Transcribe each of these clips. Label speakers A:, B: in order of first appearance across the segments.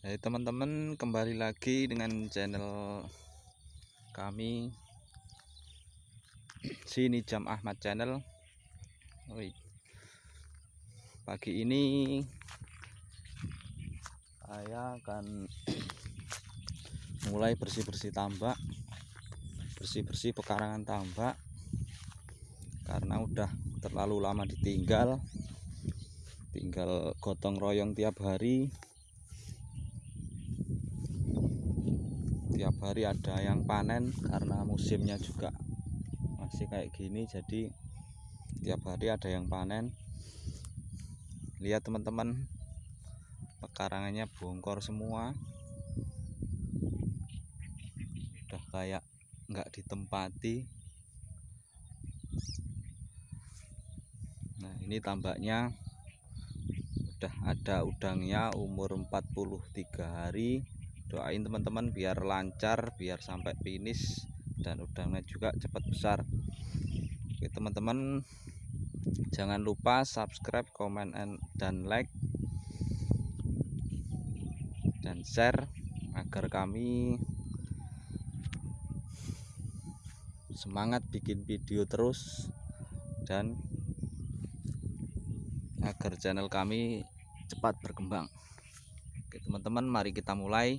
A: Hai teman-teman kembali lagi dengan channel kami. Sini jam Ahmad channel. Oi. pagi ini saya akan mulai bersih-bersih tambak bersih-bersih pekarangan tambak karena udah terlalu lama ditinggal tinggal gotong royong tiap hari tiap hari ada yang panen karena musimnya juga masih kayak gini jadi tiap hari ada yang panen. Lihat teman-teman pekarangannya bongkor semua. Udah kayak nggak ditempati. Nah ini tambaknya. Udah ada udangnya umur 43 hari doain teman-teman biar lancar biar sampai finish dan udangnya juga cepat besar. Oke teman-teman jangan lupa subscribe comment dan like dan share agar kami semangat bikin video terus dan agar channel kami cepat berkembang. Oke teman-teman mari kita mulai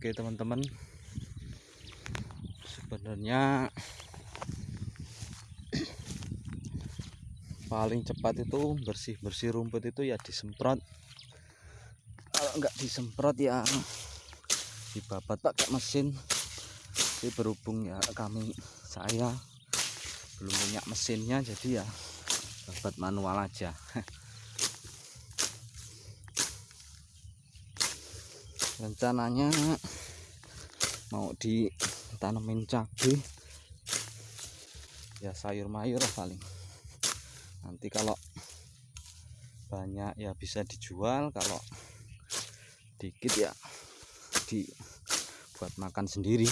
A: Oke teman-teman. Sebenarnya paling cepat itu bersih-bersih rumput itu ya disemprot. Kalau nggak disemprot ya dibabat pakai mesin. Tapi berhubung ya kami saya belum punya mesinnya jadi ya babat manual aja rencananya mau ditanemin cabai. Ya sayur mayur paling. Nanti kalau banyak ya bisa dijual kalau dikit ya dibuat makan sendiri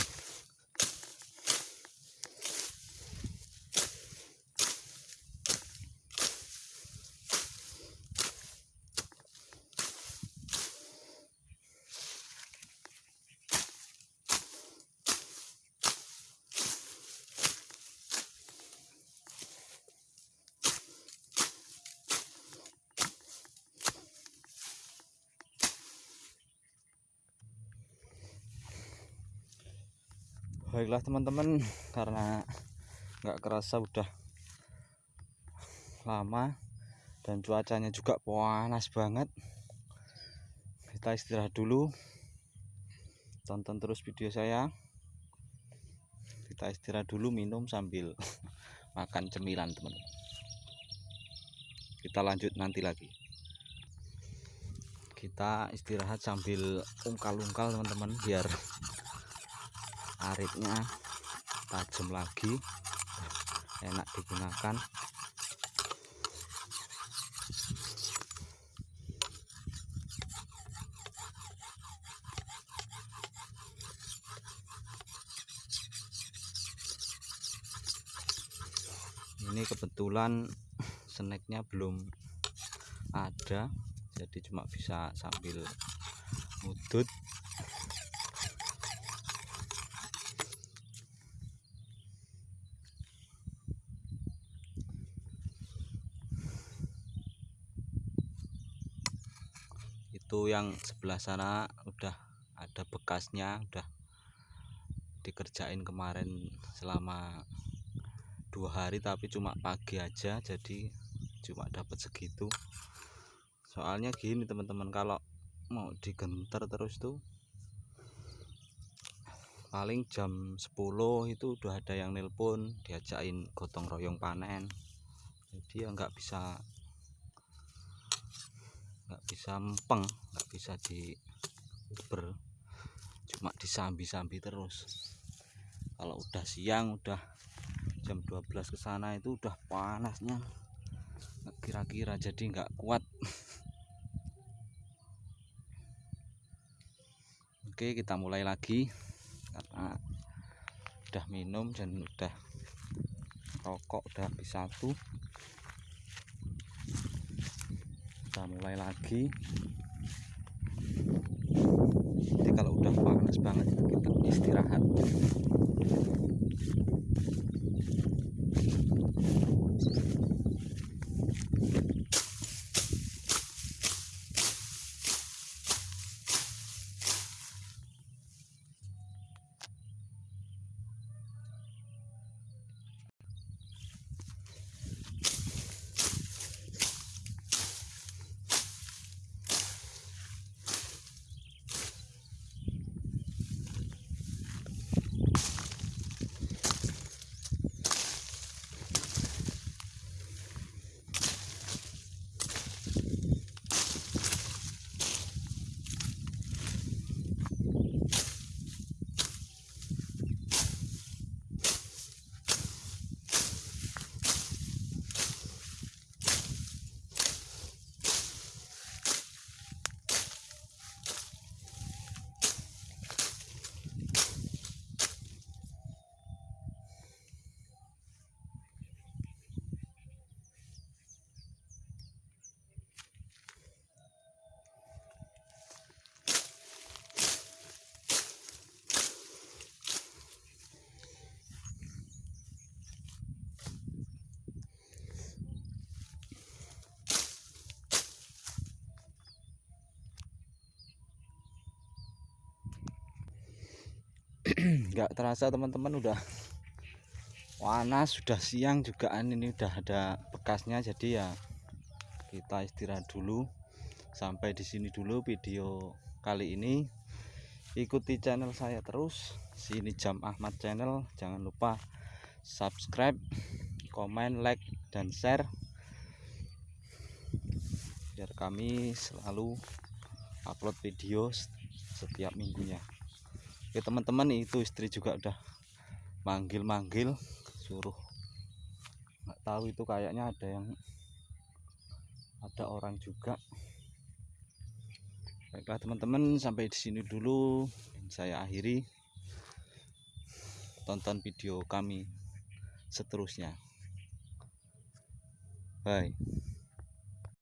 A: baiklah teman-teman karena nggak kerasa udah lama dan cuacanya juga panas banget kita istirahat dulu tonton terus video saya. Kita istirahat dulu minum sambil makan cemilan teman-teman. Kita lanjut nanti lagi. Kita istirahat sambil ungkal-ungkal teman-teman biar aritnya tajam lagi. Enak digunakan. Ini kebetulan snacknya belum ada jadi cuma bisa sambil udut itu yang sebelah sana udah ada bekasnya udah dikerjain kemarin selama dua hari tapi cuma pagi aja jadi cuma dapat segitu. Soalnya gini teman-teman kalau mau digenter terus tuh paling jam 10 itu udah ada yang nelpon diajakin gotong royong panen. Jadi ya nggak bisa nggak bisa empeng nggak bisa di uber cuma disambi-sambi terus. Kalau udah siang udah jam 12 ke sana itu udah panasnya. Kira-kira jadi nggak kuat. Oke kita mulai lagi. Karena udah minum dan udah rokok udah habis satu kita mulai lagi. Jadi kalau udah panas banget kita istirahat nggak terasa teman-teman udah panas sudah siang juga ini udah ada bekasnya jadi ya kita istirahat dulu. Sampai di sini dulu video kali ini. Ikuti channel saya terus. Sini jam Ahmad channel. Jangan lupa subscribe komen like dan share. Biar kami selalu upload video setiap minggunya oke teman-teman itu istri juga udah manggil-manggil suruh. Nggak tahu itu kayaknya ada yang ada orang juga. Baiklah teman-teman sampai di sini dulu. Saya akhiri tonton video kami seterusnya. Bye